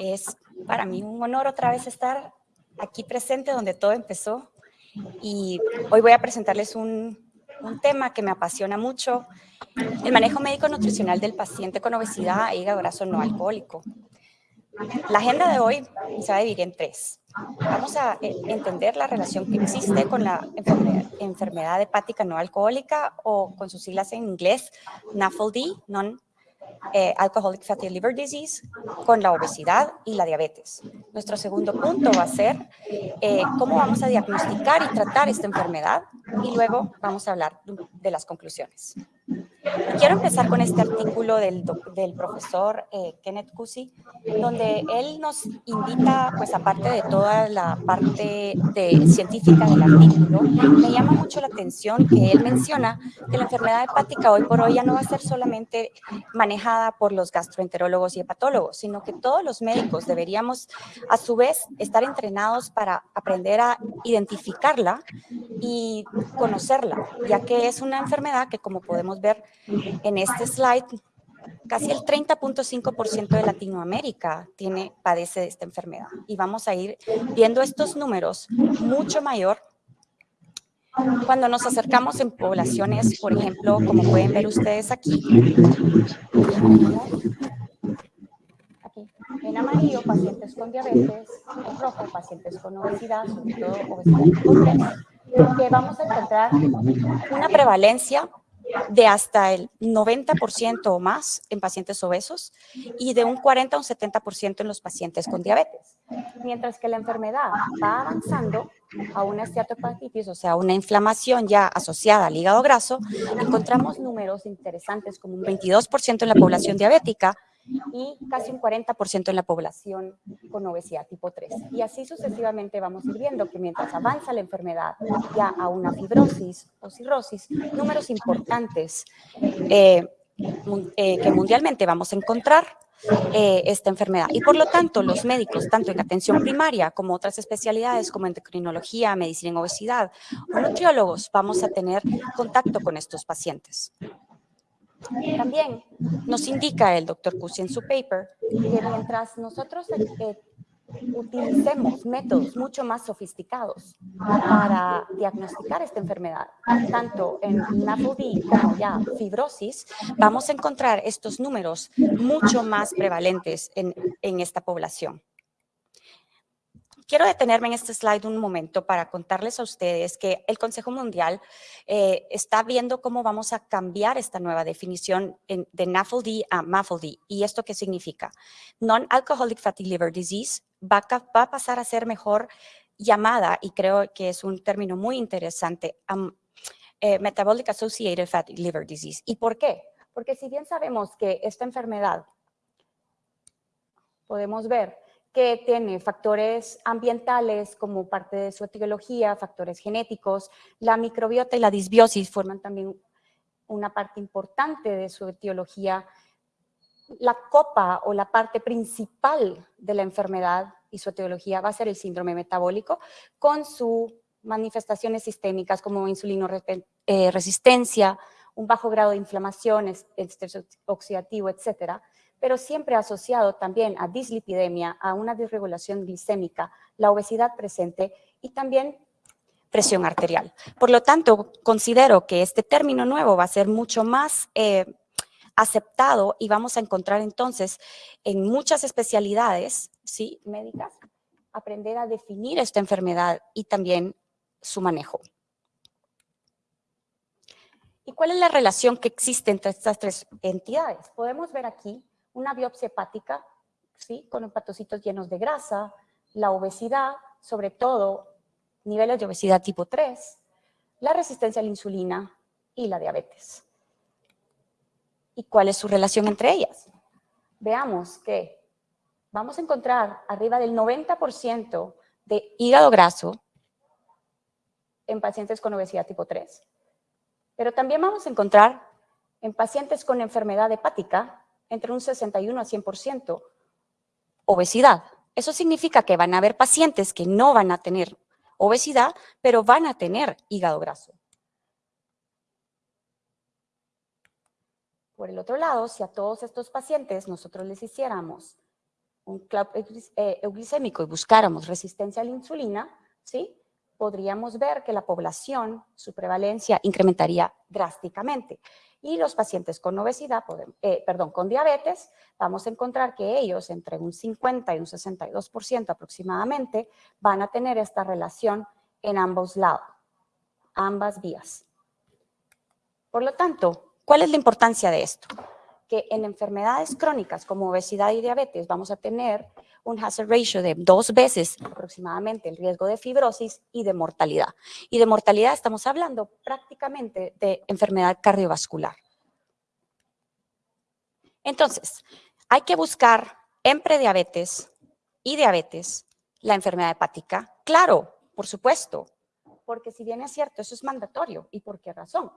Es para mí un honor otra vez estar aquí presente donde todo empezó y hoy voy a presentarles un, un tema que me apasiona mucho, el manejo médico nutricional del paciente con obesidad e hígado graso no alcohólico. La agenda de hoy se va a dividir en tres. Vamos a eh, entender la relación que existe con la enfermedad, hepática no alcohólica o con sus siglas en inglés NAFLD, non eh, Alcoholic Fatty Liver Disease, con la obesidad y la diabetes. Nuestro segundo punto va a ser eh, cómo vamos a diagnosticar y tratar esta enfermedad y luego vamos a hablar de las conclusiones. Quiero empezar con este artículo del, del profesor eh, Kenneth Cusi, donde él nos invita, pues aparte de toda la parte de, científica del artículo, me llama mucho la atención que él menciona que la enfermedad hepática hoy por hoy ya no va a ser solamente manejada por los gastroenterólogos y hepatólogos, sino que todos los médicos deberíamos a su vez estar entrenados para aprender a identificarla y conocerla, ya que es una enfermedad que como podemos ver en este slide, casi el 30.5% de Latinoamérica tiene, padece de esta enfermedad. Y vamos a ir viendo estos números mucho mayor cuando nos acercamos en poblaciones, por ejemplo, como pueden ver ustedes aquí, en amarillo, pacientes con diabetes, en rojo, pacientes con obesidad, sobre todo obesidad que vamos a encontrar una prevalencia de hasta el 90% o más en pacientes obesos y de un 40 o un 70% en los pacientes con diabetes. Mientras que la enfermedad va avanzando a una esteatopatitis, o sea, una inflamación ya asociada al hígado graso, encontramos números interesantes como un 22% en la población diabética, y casi un 40% en la población con obesidad tipo 3. Y así sucesivamente vamos a ir viendo que mientras avanza la enfermedad ya a una fibrosis o cirrosis, números importantes eh, eh, que mundialmente vamos a encontrar eh, esta enfermedad. Y por lo tanto, los médicos, tanto en atención primaria como otras especialidades como endocrinología, medicina en obesidad o nutriólogos, vamos a tener contacto con estos pacientes. También nos indica el doctor Cusi en su paper que mientras nosotros eh, utilicemos métodos mucho más sofisticados para diagnosticar esta enfermedad, tanto en NAFLD como ya fibrosis, vamos a encontrar estos números mucho más prevalentes en, en esta población. Quiero detenerme en este slide un momento para contarles a ustedes que el Consejo Mundial eh, está viendo cómo vamos a cambiar esta nueva definición de NAFLD a MAFLD. ¿Y esto qué significa? Non-Alcoholic Fatty Liver Disease va a, pasar a ser mejor llamada, y creo que es un término muy interesante, eh, Metabolic Associated Fatty Liver Disease. ¿Y por qué? Porque si bien sabemos que esta enfermedad, podemos ver que tiene factores ambientales como parte de su etiología, factores genéticos, la microbiota y la disbiosis forman también una parte importante de su etiología. La copa o la parte principal de la enfermedad y su etiología va a ser el síndrome metabólico con sus manifestaciones sistémicas como insulino eh, un bajo grado de inflamación, estrés oxidativo, etcétera, pero siempre asociado también a dislipidemia, a una disregulación glicémica, la obesidad presente y también presión arterial. Por lo tanto, considero que este término nuevo va a ser mucho más eh, aceptado y vamos a encontrar entonces en muchas especialidades ¿sí? médicas aprender a definir esta enfermedad y también su manejo. ¿Y cuál es la relación que existe entre estas tres entidades? Podemos ver aquí una biopsia hepática, ¿sí? con hepatocitos llenos de grasa, la obesidad, sobre todo niveles de obesidad tipo 3, la resistencia a la insulina y la diabetes. ¿Y cuál es su relación entre ellas? Veamos que vamos a encontrar arriba del 90% de hígado graso en pacientes con obesidad tipo 3. Pero también vamos a encontrar en pacientes con enfermedad hepática entre un 61 a 100% obesidad. Eso significa que van a haber pacientes que no van a tener obesidad, pero van a tener hígado graso. Por el otro lado, si a todos estos pacientes nosotros les hiciéramos un club eh, euglicémico y buscáramos resistencia a la insulina, ¿sí? podríamos ver que la población, su prevalencia incrementaría drásticamente. Y los pacientes con obesidad, eh, perdón, con diabetes, vamos a encontrar que ellos, entre un 50 y un 62% aproximadamente, van a tener esta relación en ambos lados, ambas vías. Por lo tanto, ¿cuál es la importancia de esto? Que en enfermedades crónicas como obesidad y diabetes vamos a tener un hazard ratio de dos veces aproximadamente el riesgo de fibrosis y de mortalidad. Y de mortalidad estamos hablando prácticamente de enfermedad cardiovascular. Entonces, hay que buscar en prediabetes y diabetes la enfermedad hepática. Claro, por supuesto, porque si bien es cierto, eso es mandatorio. ¿Y por qué razón?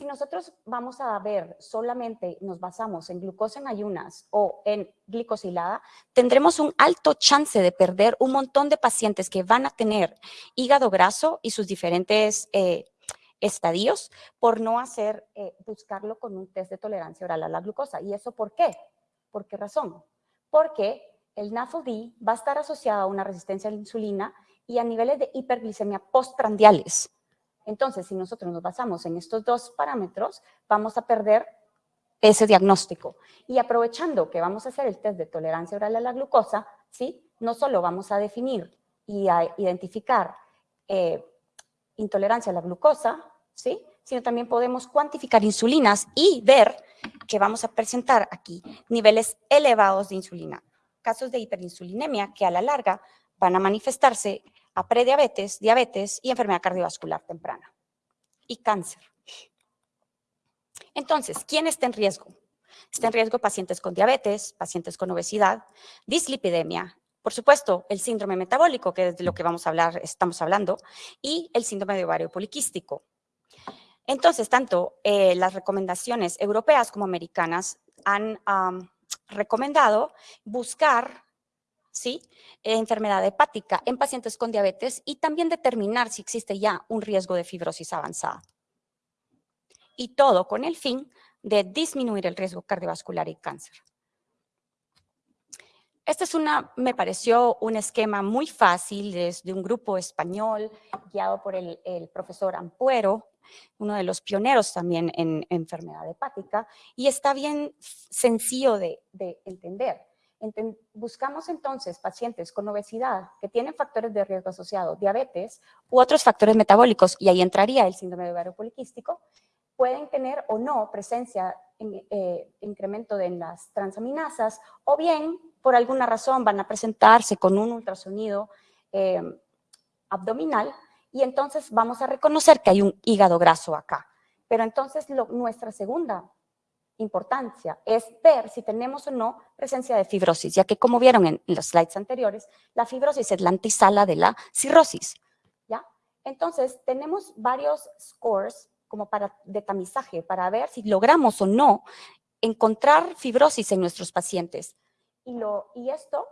Si nosotros vamos a ver solamente, nos basamos en glucosa en ayunas o en glicosilada, tendremos un alto chance de perder un montón de pacientes que van a tener hígado graso y sus diferentes eh, estadios por no hacer, eh, buscarlo con un test de tolerancia oral a la glucosa. ¿Y eso por qué? ¿Por qué razón? Porque el NAFLD va a estar asociado a una resistencia a la insulina y a niveles de hiperglicemia postprandiales. Entonces, si nosotros nos basamos en estos dos parámetros, vamos a perder ese diagnóstico. Y aprovechando que vamos a hacer el test de tolerancia oral a la glucosa, ¿sí? no solo vamos a definir y a identificar eh, intolerancia a la glucosa, ¿sí? sino también podemos cuantificar insulinas y ver que vamos a presentar aquí niveles elevados de insulina. Casos de hiperinsulinemia que a la larga van a manifestarse a prediabetes, diabetes y enfermedad cardiovascular temprana y cáncer. Entonces, ¿quién está en riesgo? Está en riesgo pacientes con diabetes, pacientes con obesidad, dislipidemia, por supuesto, el síndrome metabólico, que es de lo que vamos a hablar, estamos hablando, y el síndrome de ovario poliquístico. Entonces, tanto eh, las recomendaciones europeas como americanas han recomendado buscar ¿sí? enfermedad hepática en pacientes con diabetes y también determinar si existe ya un riesgo de fibrosis avanzada. Y todo con el fin de disminuir el riesgo cardiovascular y cáncer. Este es una, me pareció un esquema muy fácil desde un grupo español guiado por el, profesor Ampuero, uno de los pioneros también en, enfermedad hepática, y está bien sencillo de entender buscamos entonces pacientes con obesidad que tienen factores de riesgo asociado, diabetes u otros factores metabólicos, y ahí entraría el síndrome de ovario poliquístico, pueden tener o no presencia, en, eh, incremento de las transaminasas, o bien por alguna razón van a presentarse con un ultrasonido eh, abdominal, y entonces vamos a reconocer que hay un hígado graso acá. Pero entonces nuestra segunda importancia es ver si tenemos o no presencia de fibrosis, ya que como vieron en los slides anteriores, la fibrosis es la antesala de la cirrosis. ¿ya? Entonces, tenemos varios scores como para, de tamizaje para ver si logramos o no encontrar fibrosis en nuestros pacientes. Y, lo, y esto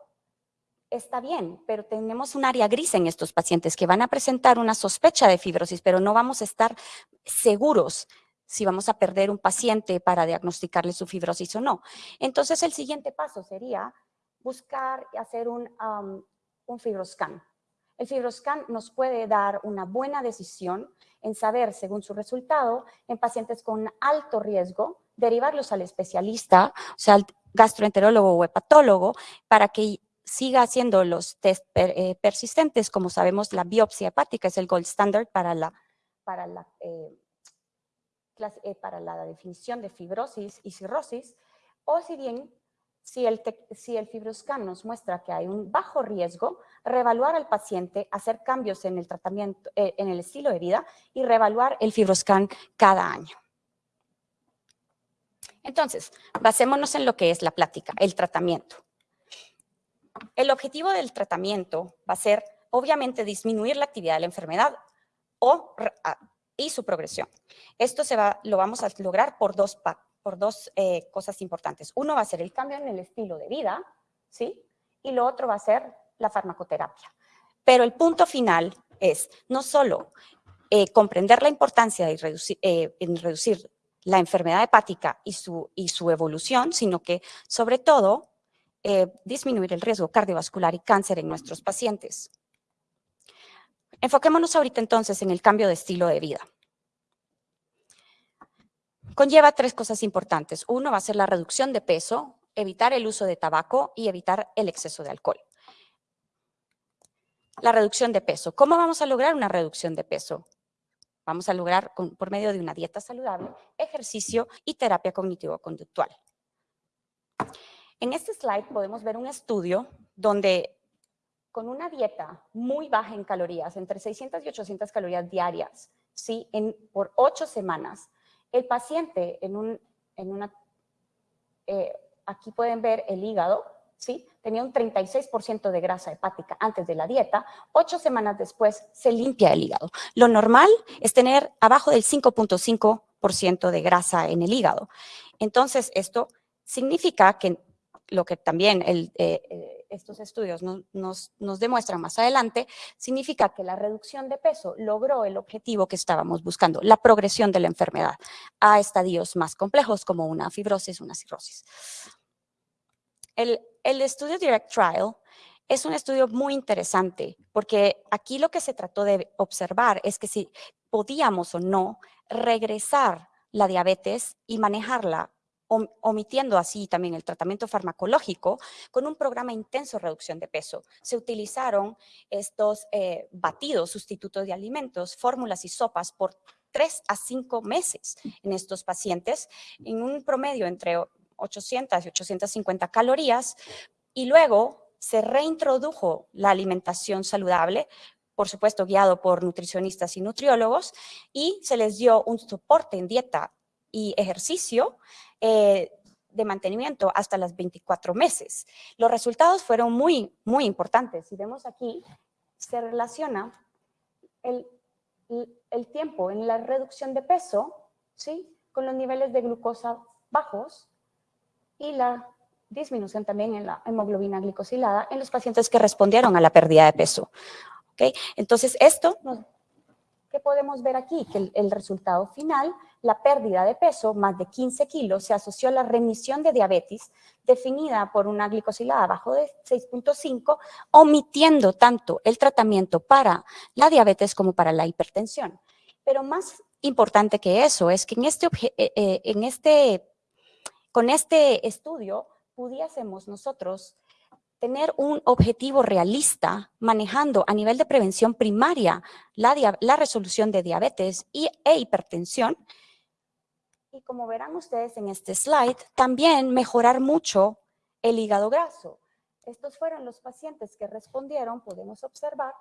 está bien, pero tenemos un área gris en estos pacientes que van a presentar una sospecha de fibrosis, pero no vamos a estar seguros si vamos a perder un paciente para diagnosticarle su fibrosis o no. Entonces, el siguiente paso sería buscar y hacer un, un fibroscan. El fibroscan nos puede dar una buena decisión en saber, según su resultado, en pacientes con alto riesgo, derivarlos al especialista, o sea, al gastroenterólogo o hepatólogo, para que siga haciendo los test eh, persistentes. Como sabemos, la biopsia hepática es el gold standard para la, para la eh, para la definición de fibrosis y cirrosis, o si bien si el, si el fibroscan nos muestra que hay un bajo riesgo, reevaluar al paciente, hacer cambios en el tratamiento, eh, en el estilo de vida y reevaluar el fibroscan cada año. Entonces, basémonos en lo que es la plática, el tratamiento. El objetivo del tratamiento va a ser, obviamente, disminuir la actividad de la enfermedad o y su progresión. Esto se va, lo vamos a lograr por dos, por dos eh, cosas importantes. Uno va a ser el cambio en el estilo de vida, ¿sí? Y lo otro va a ser la farmacoterapia. Pero el punto final es no solo eh, comprender la importancia de reducir, eh, en reducir la enfermedad hepática y su, y su evolución, sino que sobre todo disminuir el riesgo cardiovascular y cáncer en nuestros pacientes. Enfoquémonos ahorita entonces en el cambio de estilo de vida. Conlleva tres cosas importantes. Uno va a ser la reducción de peso, evitar el uso de tabaco y evitar el exceso de alcohol. La reducción de peso. ¿Cómo vamos a lograr una reducción de peso? Vamos a lograr por medio de una dieta saludable, ejercicio y terapia cognitivo-conductual. En este slide podemos ver un estudio donde con una dieta muy baja en calorías, entre 600 y 800 calorías diarias, ¿sí? En, por ocho semanas, el paciente en, un, en una, eh, aquí pueden ver el hígado, ¿sí? Tenía un 36% de grasa hepática antes de la dieta, ocho semanas después se limpia el hígado. Lo normal es tener abajo del 5.5% de grasa en el hígado. Entonces, esto significa que lo que también el, eh, eh, estos estudios nos, demuestran más adelante, significa que la reducción de peso logró el objetivo que estábamos buscando, la progresión de la enfermedad a estadios más complejos como una fibrosis, una cirrosis. El, el estudio Direct Trial es un estudio muy interesante porque aquí lo que se trató de observar es que si podíamos o no regresar la diabetes y manejarla omitiendo así también el tratamiento farmacológico, con un programa intenso de reducción de peso. Se utilizaron estos eh, batidos sustitutos de alimentos, fórmulas y sopas por tres a cinco meses en estos pacientes, en un promedio entre 800 y 850 calorías, y luego se reintrodujo la alimentación saludable, por supuesto guiado por nutricionistas y nutriólogos, y se les dio un soporte en dieta y ejercicio eh, de mantenimiento hasta las 24 meses. Los resultados fueron muy, muy importantes. Si vemos aquí, se relaciona el, el tiempo en la reducción de peso ¿sí? con los niveles de glucosa bajos y la disminución también en la hemoglobina glicosilada en los pacientes que respondieron a la pérdida de peso. ¿Okay? Entonces, esto ¿Qué podemos ver aquí? Que el, resultado final, la pérdida de peso, más de 15 kilos, se asoció a la remisión de diabetes definida por una glicosilada abajo de 6.5, omitiendo tanto el tratamiento para la diabetes como para la hipertensión. Pero más importante que eso es que en este, eh, eh, en este, con este estudio pudiésemos nosotros tener un objetivo realista manejando a nivel de prevención primaria la, resolución de diabetes y, e hipertensión. Y como verán ustedes en este slide, también mejorar mucho el hígado graso. Estos fueron los pacientes que respondieron, podemos observar,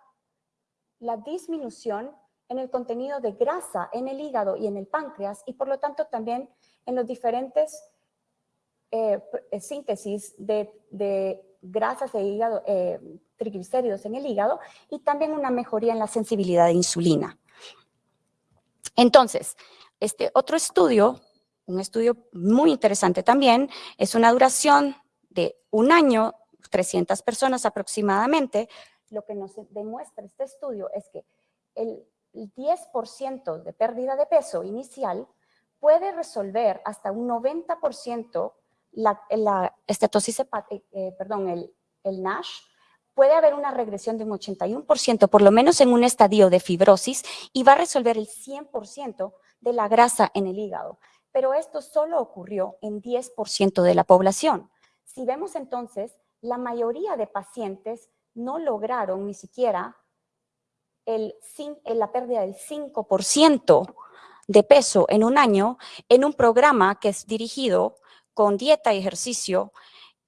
la disminución en el contenido de grasa en el hígado y en el páncreas y por lo tanto también en los diferentes eh, síntesis de, de grasas de hígado, eh, triglicéridos en el hígado y también una mejoría en la sensibilidad de insulina. Entonces, este otro estudio, un estudio muy interesante también, es una duración de un año, 300 personas aproximadamente. Lo que nos demuestra este estudio es que el 10% de pérdida de peso inicial puede resolver hasta un 90% la, la estetosis hepática, eh, perdón, el, el NASH, puede haber una regresión de un 81%, por lo menos en un estadio de fibrosis, y va a resolver el 100% de la grasa en el hígado. Pero esto solo ocurrió en 10% de la población. Si vemos entonces, la mayoría de pacientes no lograron ni siquiera el, la pérdida del 5% de peso en un año en un programa que es dirigido con dieta y ejercicio.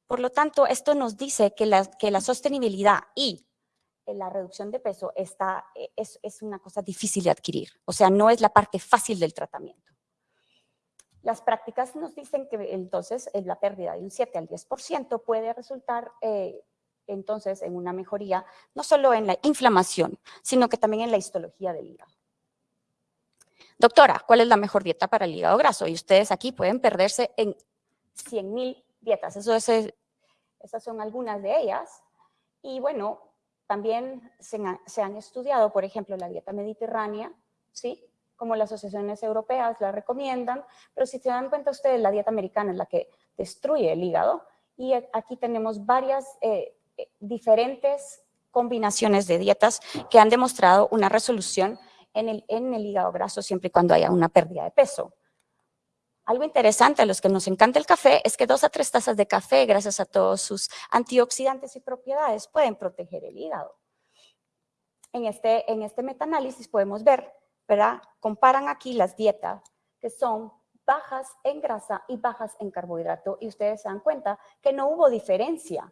Por lo tanto, esto nos dice que la, que la sostenibilidad y la reducción de peso está, e, es, es una cosa difícil de adquirir. O sea, no es la parte fácil del tratamiento. Las prácticas nos dicen que entonces la pérdida de un 7 al 10% puede resultar eh, entonces en una mejoría, no solo en la inflamación, sino que también en la histología del hígado. Doctora, ¿cuál es la mejor dieta para el hígado graso? Y ustedes aquí pueden perderse en 100.000 dietas. Eso es, esas son algunas de ellas. Y bueno, también se, han estudiado, por ejemplo, la dieta mediterránea, ¿sí? Como las asociaciones europeas la recomiendan, pero si se dan cuenta ustedes, la dieta americana es la que destruye el hígado y aquí tenemos varias eh, eh, diferentes combinaciones de dietas que han demostrado una resolución en el, en el hígado graso siempre y cuando haya una pérdida de peso. Algo interesante a los que nos encanta el café es que dos a tres tazas de café, gracias a todos sus antioxidantes y propiedades, pueden proteger el hígado. En este, en este metaanálisis podemos ver, ¿verdad? Comparan aquí las dietas que son bajas en grasa y bajas en carbohidrato y ustedes se dan cuenta que no hubo diferencia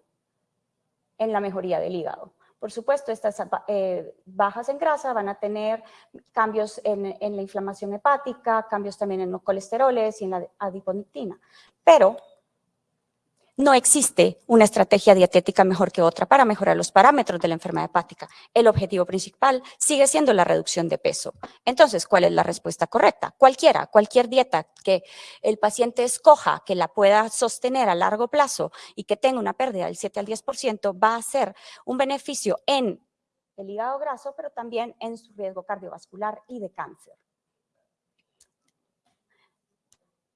en la mejoría del hígado. Por supuesto, estas eh, bajas en grasa van a tener cambios en, en, la inflamación hepática, cambios también en los colesteroles y en la adiponectina. Pero no existe una estrategia dietética mejor que otra para mejorar los parámetros de la enfermedad hepática. El objetivo principal sigue siendo la reducción de peso. Entonces, ¿cuál es la respuesta correcta? Cualquiera, cualquier dieta que el paciente escoja, que la pueda sostener a largo plazo y que tenga una pérdida del 7 al 10%, va a ser un beneficio en el hígado graso, pero también en su riesgo cardiovascular y de cáncer.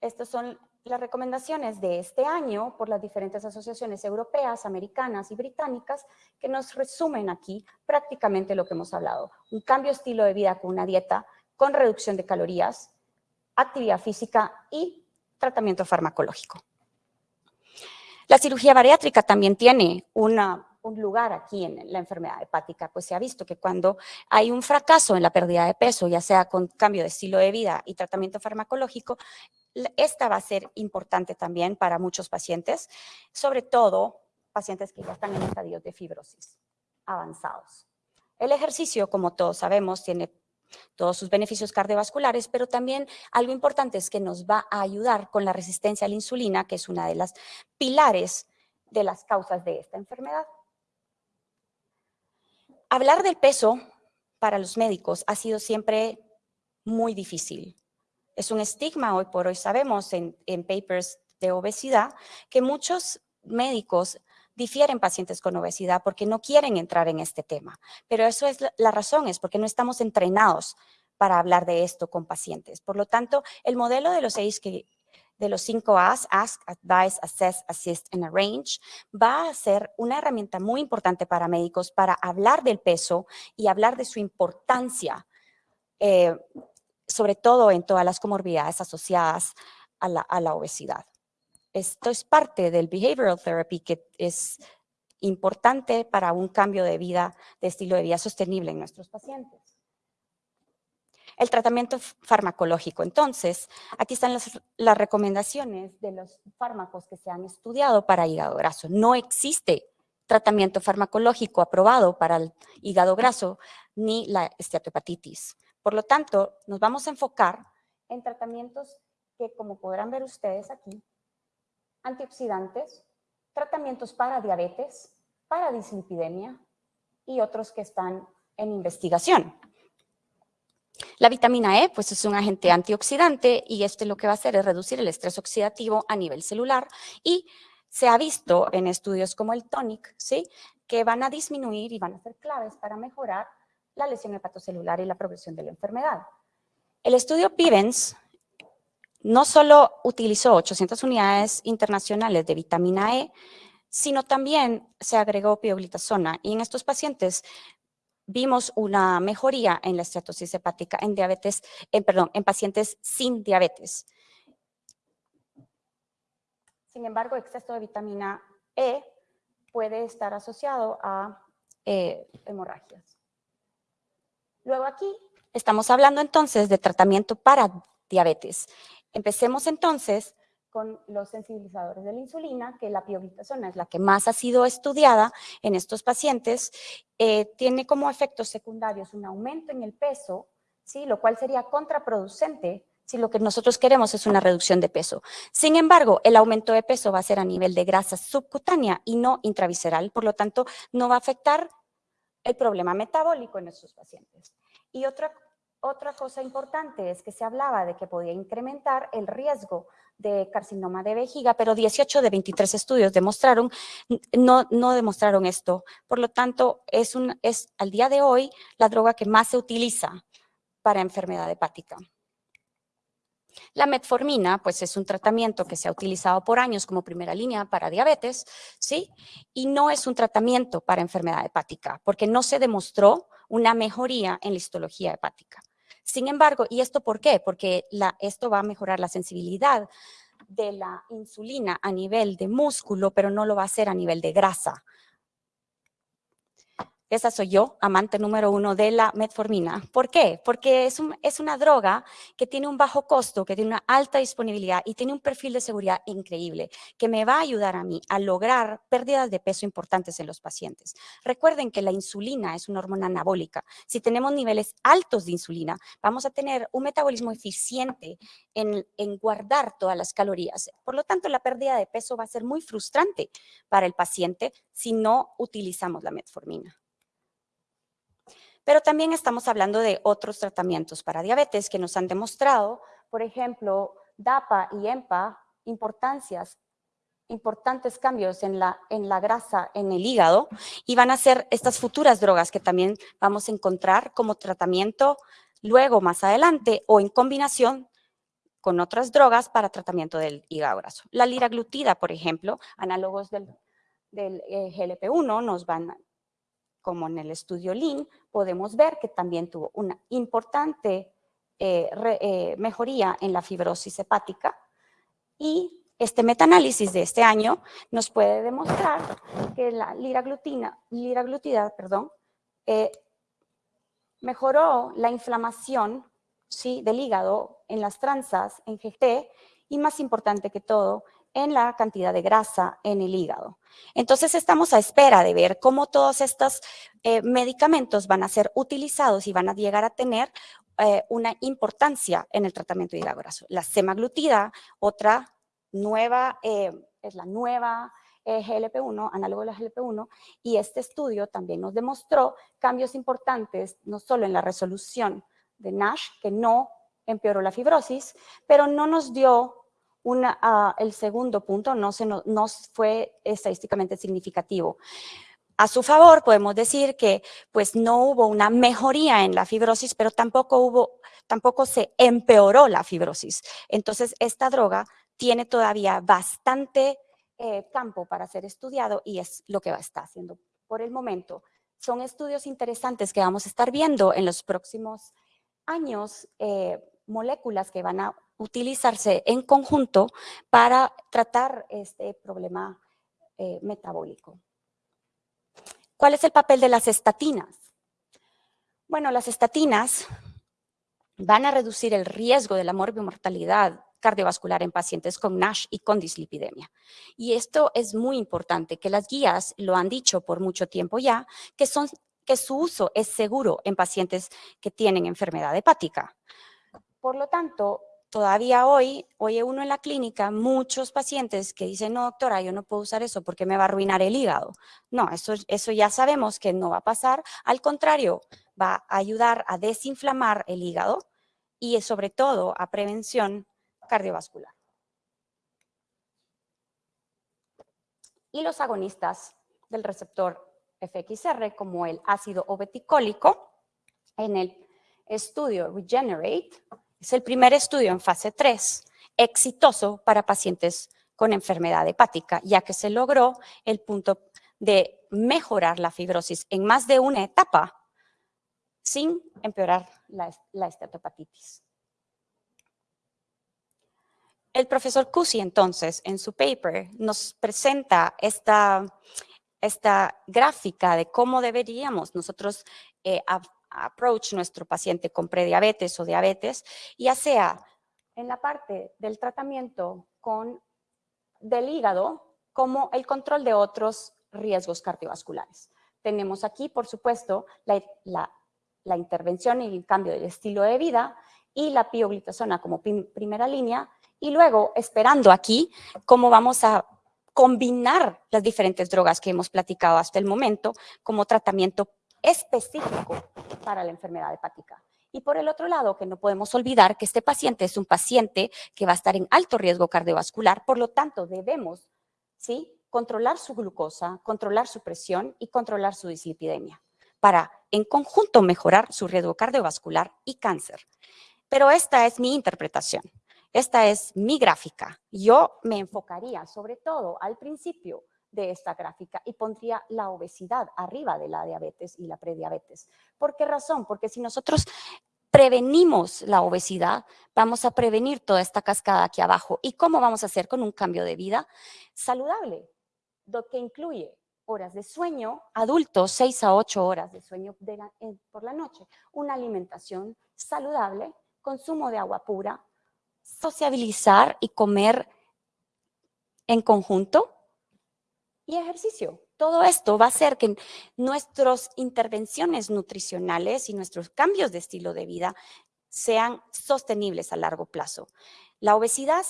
Estos son las recomendaciones de este año por las diferentes asociaciones europeas, americanas y británicas que nos resumen aquí prácticamente lo que hemos hablado. Un cambio de estilo de vida con una dieta con reducción de calorías, actividad física y tratamiento farmacológico. La cirugía bariátrica también tiene una, un lugar aquí en la enfermedad hepática, pues se ha visto que cuando hay un fracaso en la pérdida de peso, ya sea con cambio de estilo de vida y tratamiento farmacológico, esta va a ser importante también para muchos pacientes, sobre todo pacientes que ya están en estadios de fibrosis avanzados. El ejercicio, como todos sabemos, tiene todos sus beneficios cardiovasculares, pero también algo importante es que nos va a ayudar con la resistencia a la insulina, que es una de las pilares de las causas de esta enfermedad. Hablar del peso para los médicos ha sido siempre muy difícil. Es un estigma hoy por hoy, sabemos en, papers de obesidad que muchos médicos difieren pacientes con obesidad porque no quieren entrar en este tema. Pero eso es la, razón, es porque no estamos entrenados para hablar de esto con pacientes. Por lo tanto, el modelo de los seis que de los cinco A's, Ask, Advise, Assess, Assist and Arrange, va a ser una herramienta muy importante para médicos para hablar del peso y hablar de su importancia eh, sobre todo en todas las comorbilidades asociadas a la, obesidad. Esto es parte del behavioral therapy que es importante para un cambio de vida, de estilo de vida sostenible en nuestros pacientes. El tratamiento farmacológico. Entonces, aquí están las, recomendaciones de los fármacos que se han estudiado para hígado graso. No existe tratamiento farmacológico aprobado para el hígado graso ni la esteatohepatitis. Por lo tanto, nos vamos a enfocar en tratamientos que, como podrán ver ustedes aquí, antioxidantes, tratamientos para diabetes, para dislipidemia y otros que están en investigación. La vitamina E pues es un agente antioxidante y este lo que va a hacer es reducir el estrés oxidativo a nivel celular y se ha visto en estudios como el TONIC, ¿sí? que van a disminuir y van a ser claves para mejorar la lesión hepatocelular y la progresión de la enfermedad. El estudio PIVENS no solo utilizó 800 unidades internacionales de vitamina E, sino también se agregó pioglitazona y en estos pacientes vimos una mejoría en la estratosis hepática en diabetes, en, perdón, en pacientes sin diabetes. Sin embargo, exceso de vitamina E puede estar asociado a eh, hemorragias. Luego aquí estamos hablando entonces de tratamiento para diabetes. Empecemos entonces con los sensibilizadores de la insulina, que la pioglitazona es la que más ha sido estudiada en estos pacientes, eh, tiene como efectos secundarios un aumento en el peso, ¿sí? lo cual sería contraproducente si lo que nosotros queremos es una reducción de peso. Sin embargo, el aumento de peso va a ser a nivel de grasa subcutánea y no intravisceral, por lo tanto, no va a afectar el problema metabólico en nuestros pacientes. Y otra, otra cosa importante es que se hablaba de que podía incrementar el riesgo de carcinoma de vejiga, pero 18 de 23 estudios demostraron, no, no demostraron esto. Por lo tanto, es, un, es al día de hoy la droga que más se utiliza para enfermedad hepática. La metformina, pues es un tratamiento que se ha utilizado por años como primera línea para diabetes, ¿sí? Y no es un tratamiento para enfermedad hepática, porque no se demostró una mejoría en la histología hepática. Sin embargo, ¿y esto por qué? Porque esto va a mejorar la sensibilidad de la insulina a nivel de músculo, pero no lo va a hacer a nivel de grasa. Esa soy yo, amante número uno de la metformina. ¿Por qué? Porque es, una droga que tiene un bajo costo, que tiene una alta disponibilidad y tiene un perfil de seguridad increíble, que me va a ayudar a mí a lograr pérdidas de peso importantes en los pacientes. Recuerden que la insulina es una hormona anabólica. Si tenemos niveles altos de insulina, vamos a tener un metabolismo eficiente en, en guardar todas las calorías. Por lo tanto, la pérdida de peso va a ser muy frustrante para el paciente si no utilizamos la metformina. Pero también estamos hablando de otros tratamientos para diabetes que nos han demostrado, por ejemplo, DAPA y EMPA, importantes cambios en la, grasa en el hígado y van a ser estas futuras drogas que también vamos a encontrar como tratamiento luego más adelante o en combinación con otras drogas para tratamiento del hígado graso. La liraglutida, por ejemplo, análogos del, del eh, GLP-1 nos van como en el estudio Lean, podemos ver que también tuvo una importante eh, eh, mejoría en la fibrosis hepática y este metaanálisis de este año nos puede demostrar que la liraglutina, liraglutida perdón, eh, mejoró la inflamación ¿sí? del hígado en las tranzas, en GT, y más importante que todo, en la cantidad de grasa en el hígado. Entonces estamos a espera de ver cómo todos estos eh, medicamentos van a ser utilizados y van a llegar a tener eh, una importancia en el tratamiento de hígado graso. La semaglutida, otra nueva, eh, es la nueva GLP-1, análogo de la GLP-1, y este estudio también nos demostró cambios importantes, no solo en la resolución de NASH, que no empeoró la fibrosis, pero no nos dio Ah, el segundo punto no, fue estadísticamente significativo. A su favor, podemos decir que pues no hubo una mejoría en la fibrosis, pero tampoco se empeoró la fibrosis. Entonces, esta droga tiene todavía bastante eh, campo para ser estudiado y es lo que va a estar haciendo por el momento. Son estudios interesantes que vamos a estar viendo en los próximos años, eh, moléculas que van a utilizarse en conjunto para tratar este problema eh, metabólico. ¿Cuál es el papel de las estatinas? Bueno, las estatinas van a reducir el riesgo de la morbimortalidad cardiovascular en pacientes con NASH y con dislipidemia. Y esto es muy importante, que las guías lo han dicho por mucho tiempo ya, que, son, que su uso es seguro en pacientes que tienen enfermedad hepática. Por lo tanto, todavía hoy, oye uno en la clínica, muchos pacientes que dicen, no doctora, yo no puedo usar eso porque me va a arruinar el hígado. No, eso, eso ya sabemos que no va a pasar. Al contrario, va a ayudar a desinflamar el hígado y sobre todo a prevención cardiovascular. Y los agonistas del receptor FXR, como el ácido obeticólico, en el estudio Regenerate, es el primer estudio en fase 3 exitoso para pacientes con enfermedad hepática, ya que se logró el punto de mejorar la fibrosis en más de una etapa sin empeorar la, la estetopatitis. El profesor Cusi, entonces, en su paper, nos presenta esta, esta gráfica de cómo deberíamos nosotros eh, approach nuestro paciente con prediabetes o diabetes, ya sea en la parte del tratamiento con, del hígado como el control de otros riesgos cardiovasculares. Tenemos aquí, por supuesto, la, la, intervención y el cambio del estilo de vida y la pioglitazona como primera línea y luego esperando aquí cómo vamos a combinar las diferentes drogas que hemos platicado hasta el momento como tratamiento específico para la enfermedad hepática. Y por el otro lado, que no podemos olvidar que este paciente es un paciente que va a estar en alto riesgo cardiovascular, por lo tanto debemos ¿sí? controlar su glucosa, controlar su presión y controlar su dislipidemia para en conjunto mejorar su riesgo cardiovascular y cáncer. Pero esta es mi interpretación. Esta es mi gráfica. Yo me enfocaría sobre todo al principio de esta gráfica y pondría la obesidad arriba de la diabetes y la prediabetes. ¿Por qué razón? Porque si nosotros prevenimos la obesidad, vamos a prevenir toda esta cascada aquí abajo. ¿Y cómo vamos a hacer con un cambio de vida saludable? Lo que incluye horas de sueño, adultos, 6 a 8 horas de sueño por la noche, una alimentación saludable, consumo de agua pura, sociabilizar y comer en conjunto y ejercicio. Todo esto va a hacer que nuestras intervenciones nutricionales y nuestros cambios de estilo de vida sean sostenibles a largo plazo. La obesidad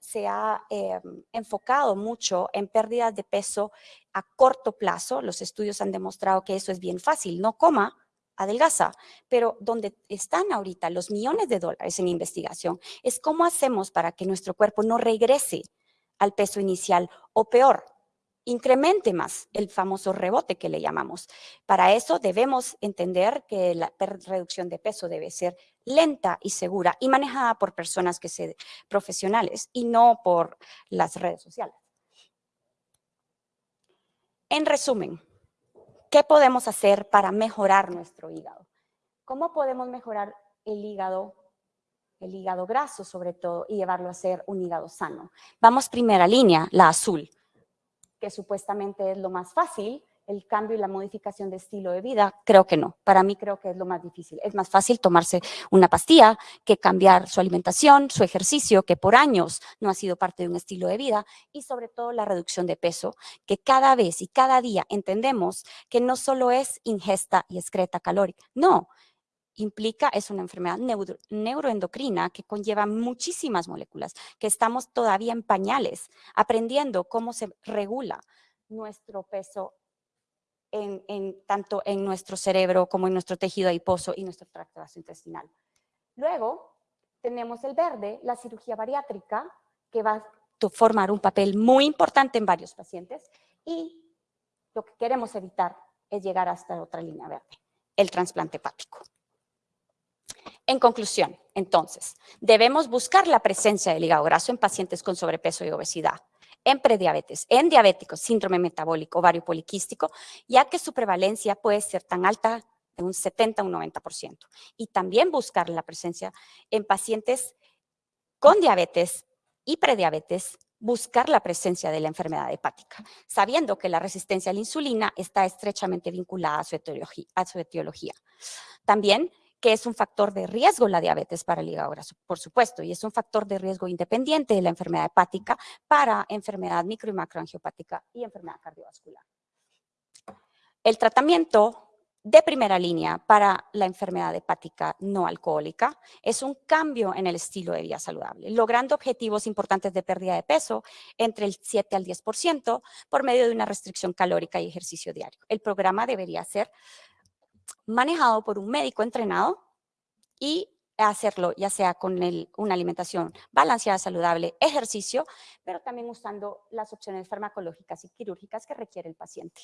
se ha, eh, enfocado mucho en pérdidas de peso a corto plazo. Los estudios han demostrado que eso es bien fácil. No coma, adelgaza. Pero donde están ahorita los millones de dólares en investigación es cómo hacemos para que nuestro cuerpo no regrese al peso inicial o peor, incremente más el famoso rebote que le llamamos. Para eso debemos entender que la reducción de peso debe ser lenta y segura y manejada por personas que se profesionales y no por las redes sociales. En resumen, ¿qué podemos hacer para mejorar nuestro hígado? ¿Cómo podemos mejorar el hígado el hígado graso sobre todo, y llevarlo a ser un hígado sano. Vamos primera línea, la azul supuestamente es lo más fácil, el cambio y la modificación de estilo de vida, creo que no. Para mí creo que es lo más difícil. Es más fácil tomarse una pastilla que cambiar su alimentación, su ejercicio, que por años no ha sido parte de un estilo de vida, y sobre todo la reducción de peso, que cada vez y cada día entendemos que no solo es ingesta y excreta calórica, no, implica, es una enfermedad neuroendocrina que conlleva muchísimas moléculas, que estamos todavía en pañales, aprendiendo cómo se regula nuestro peso tanto en nuestro cerebro como en nuestro tejido adiposo y nuestro tracto gastrointestinal. Luego tenemos el verde, la cirugía bariátrica, que va a formar un papel muy importante en varios pacientes y lo que queremos evitar es llegar hasta otra línea verde, el trasplante hepático. En conclusión, entonces, debemos buscar la presencia del hígado graso en pacientes con sobrepeso y obesidad, en prediabetes, en diabéticos, síndrome metabólico, ovario poliquístico, ya que su prevalencia puede ser tan alta de un 70 a un 90%. Y también buscar la presencia en pacientes con diabetes y prediabetes, buscar la presencia de la enfermedad hepática, sabiendo que la resistencia a la insulina está estrechamente vinculada a su etiología. A su etiología. También que es un factor de riesgo la diabetes para el hígado por supuesto, y es un factor de riesgo independiente de la enfermedad hepática para enfermedad micro y macroangiopática y enfermedad cardiovascular. El tratamiento de primera línea para la enfermedad hepática no alcohólica es un cambio en el estilo de vida saludable, logrando objetivos importantes de pérdida de peso entre el 7 al 10% por medio de una restricción calórica y ejercicio diario. El programa debería ser manejado por un médico entrenado y hacerlo ya sea con una alimentación balanceada, saludable, ejercicio, pero también usando las opciones farmacológicas y quirúrgicas que requiere el paciente.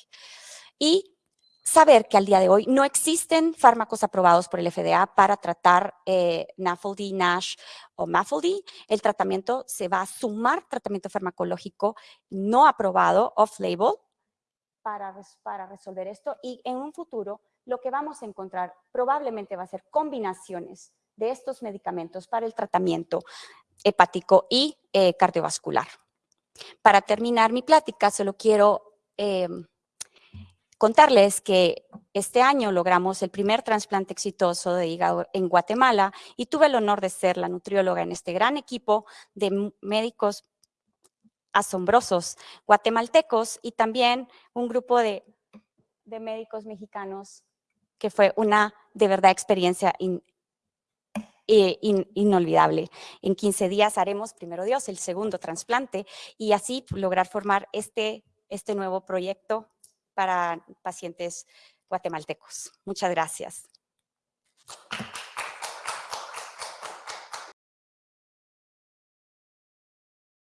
Y saber que al día de hoy no existen fármacos aprobados por el FDA para tratar eh, NAFLD, NASH o MAFLD. El tratamiento se va a sumar tratamiento farmacológico no aprobado, off-label, para, para resolver esto y en un futuro lo que vamos a encontrar probablemente va a ser combinaciones de estos medicamentos para el tratamiento hepático y eh, cardiovascular. Para terminar mi plática, solo quiero em, contarles que este año logramos el primer trasplante exitoso de hígado en Guatemala y tuve el honor de ser la nutrióloga en este gran equipo de médicos asombrosos guatemaltecos y también un grupo de, de médicos mexicanos que fue una de verdad experiencia eh, inolvidable. En 15 días haremos, primero Dios, el segundo trasplante y así lograr formar este, este nuevo proyecto para pacientes guatemaltecos. Muchas gracias.